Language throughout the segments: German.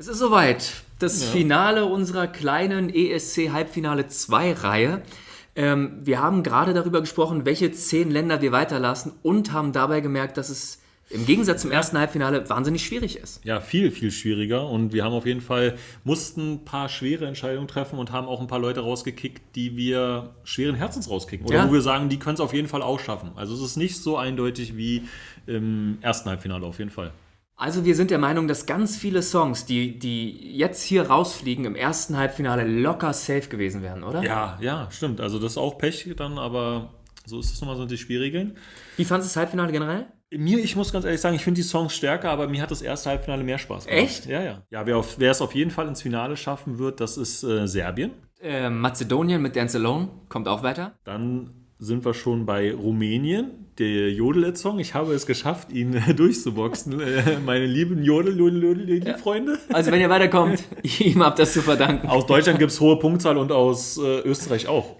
Es ist soweit. Das Ja. Finale unserer kleinen ESC Halbfinale 2 Reihe. Ähm, wir haben gerade darüber gesprochen, welche zehn Länder wir weiterlassen und haben dabei gemerkt, dass es im Gegensatz zum ersten Halbfinale wahnsinnig schwierig ist. Ja, viel, viel schwieriger. Und wir haben auf jeden Fall, mussten ein paar schwere Entscheidungen treffen und haben auch ein paar Leute rausgekickt, die wir schweren Herzens rauskicken. Oder Ja. wo wir sagen, die können es auf jeden Fall auch schaffen. Also es ist nicht so eindeutig wie im ersten Halbfinale auf jeden Fall. Also wir sind der Meinung, dass ganz viele Songs, die, die jetzt hier rausfliegen, im ersten Halbfinale locker safe gewesen wären, oder? Ja, ja, stimmt. Also das ist auch Pech dann, aber so ist es nun mal so die Schwierigen. Wie fandest du das Halbfinale generell? Mir, ich muss ganz ehrlich sagen, ich finde die Songs stärker, aber mir hat das erste Halbfinale mehr Spaß gemacht. Echt? Ja, ja. Ja, wer, auf, wer es auf jeden Fall ins Finale schaffen wird, das ist äh, Serbien. Äh, Mazedonien mit Dance Alone kommt auch weiter. Dann sind wir schon bei Rumänien, der Jodel-Song. Ich habe es geschafft, ihn äh, durchzuboxen. äh, meine lieben Jodel, Jodel, Jodel, Jodel Freunde. Also wenn ihr weiterkommt, ihm habt das zu verdanken. Aus Deutschland gibt es hohe Punktzahl und aus äh, Österreich auch.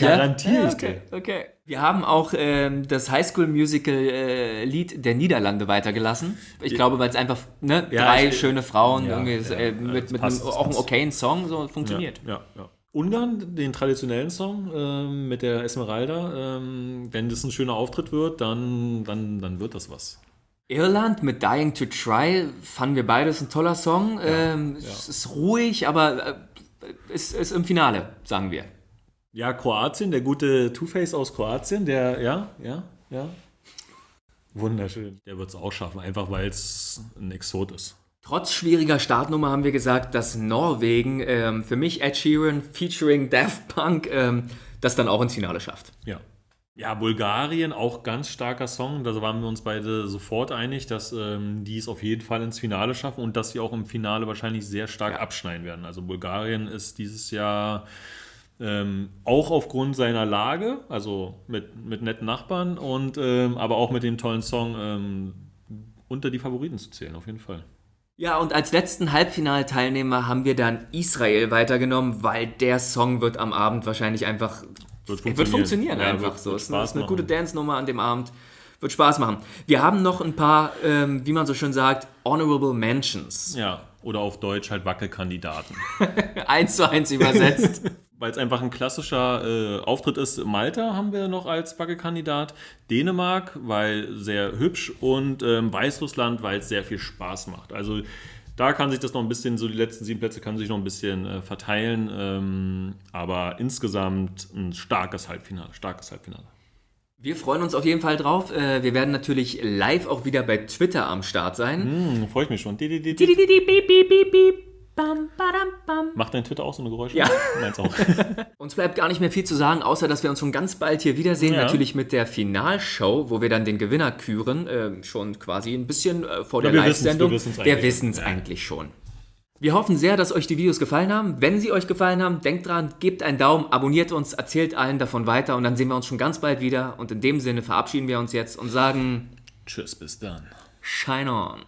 Ja? garantiere Ja, ich okay, dir. okay. Wir haben auch ähm, das Highschool-Musical-Lied der Niederlande weitergelassen. Ich glaube, weil es einfach ne, Ja, drei ich- schöne Frauen, Ja, irgendwie, ja, äh, ja, mit, mit einem, auch einem okayen Song, so funktioniert. Ja, ja. Ungarn, den traditionellen Song ähm, mit der Esmeralda. Ähm, wenn das ein schöner Auftritt wird, dann, dann, dann wird das was. Irland mit Dying to Try fanden wir beides ein toller Song. ähm, Es ist ruhig, aber äh, es ist im Finale, sagen wir. Ja, Kroatien, der gute Two-Face aus Kroatien, der, ja, ja, ja. Wunderschön. Der wird es auch schaffen, einfach weil es ein Exot ist. Trotz schwieriger Startnummer haben wir gesagt, dass Norwegen ähm, für mich Ed Sheeran featuring Daft Punk ähm, das dann auch ins Finale schafft. Ja. Ja, Bulgarien, auch ganz starker Song. Da waren wir uns beide sofort einig, dass ähm, die es auf jeden Fall ins Finale schaffen und dass sie auch im Finale wahrscheinlich sehr stark abschneiden werden. Also Bulgarien ist dieses Jahr ähm, auch aufgrund seiner Lage, also mit, mit netten Nachbarn und ähm, aber auch mit dem tollen Song ähm, unter die Favoriten zu zählen, auf jeden Fall. Ja, und als letzten Halbfinalteilnehmer haben wir dann Israel weitergenommen, weil der Song wird am Abend wahrscheinlich einfach Wird funktionieren, wird funktionieren Ja, einfach wird- so. wird Es ist eine, Spaß gute machen. Dance-Nummer an dem Abend. Wird Spaß machen. Wir haben noch ein paar, ähm, wie man so schön sagt, Honorable Mentions. Ja, oder auf Deutsch halt Wackelkandidaten. Eins zu eins übersetzt. Weil es einfach ein klassischer äh, Auftritt ist. Malta haben wir noch als Wackelkandidat. Dänemark, weil sehr hübsch. Und ähm, Weißrussland, weil es sehr viel Spaß macht. Also da kann sich das noch ein bisschen, so die letzten sieben Plätze kann sich noch ein bisschen äh, verteilen. Ähm, aber insgesamt ein starkes Halbfinale. Starkes Halbfinale. Wir freuen uns auf jeden Fall drauf. Äh, Wir werden natürlich live auch wieder bei Twitter am Start sein. Hm, freue ich mich schon. Di, di, di, Bam, badam, bam. Macht dein Twitter auch so eine Geräusche? Ja. Meins auch. Uns bleibt gar nicht mehr viel zu sagen, außer dass wir uns schon ganz bald hier wiedersehen. Ja. Natürlich mit der Finalshow, wo wir dann den Gewinner küren. ähm, schon quasi ein bisschen äh, vor Ja, der Live-Sendung. wir eigentlich. wissen es Ja. eigentlich schon. Wir hoffen sehr, dass euch die Videos gefallen haben. Wenn sie euch gefallen haben, denkt dran, gebt einen Daumen, abonniert uns, erzählt allen davon weiter und dann sehen wir uns schon ganz bald wieder. Und in dem Sinne verabschieden wir uns jetzt und sagen Tschüss, bis dann. Shine on.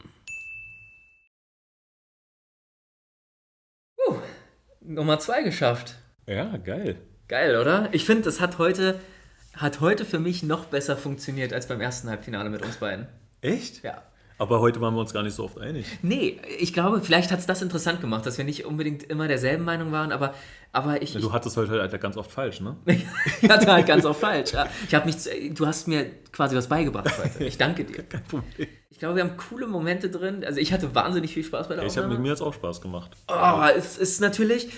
Nummer zwei geschafft. Ja, geil. Geil, oder? Ich finde, das hat heute, hat heute für mich noch besser funktioniert als beim ersten Halbfinale mit uns beiden. Echt? Ja. Aber heute waren wir uns gar nicht so oft einig. Nee, ich glaube, vielleicht hat es das interessant gemacht, dass wir nicht unbedingt immer derselben Meinung waren, aber, aber ich, Du hattest heute halt ganz oft falsch, ne? ich hatte halt ganz oft falsch. Ja. Ich habe nichts, du hast mir quasi was beigebracht heute. Ich danke dir. Kein Problem. Ich glaube, wir haben coole Momente drin. Also ich hatte wahnsinnig viel Spaß bei der Ich habe mit mir jetzt auch Spaß gemacht. Oh, es ist natürlich,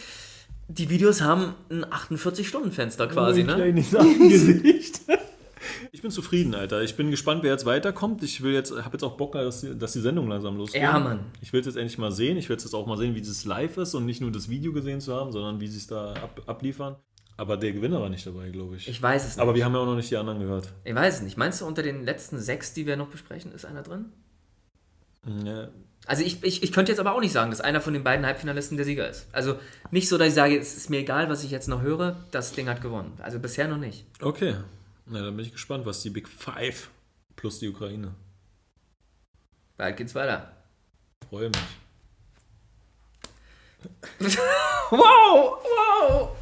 die Videos haben ein 48-Stunden-Fenster quasi, ne? kleines Gesicht. Ich bin zufrieden, Alter. Ich bin gespannt, wer jetzt weiterkommt. Ich will jetzt, habe jetzt auch Bock, dass die, dass die Sendung langsam losgeht. Ja, Mann. Ich will es jetzt endlich mal sehen. Ich will jetzt auch mal sehen, wie das live ist und nicht nur das Video gesehen zu haben, sondern wie sie es da ab, abliefern. Aber der Gewinner war nicht dabei, glaube ich. Ich weiß es nicht. Aber wir haben ja auch noch nicht die anderen gehört. Ich weiß es nicht. Meinst du, unter den letzten sechs, die wir noch besprechen, ist einer drin? Ja, Also ich, ich, ich könnte jetzt aber auch nicht sagen, dass einer von den beiden Halbfinalisten der Sieger ist. Also nicht so, dass ich sage, es ist mir egal, was ich jetzt noch höre, das Ding hat gewonnen. Also bisher noch nicht. Okay. Na, dann bin ich gespannt, was die Big Five plus die Ukraine. Bald geht's weiter. Freue mich. wow, wow.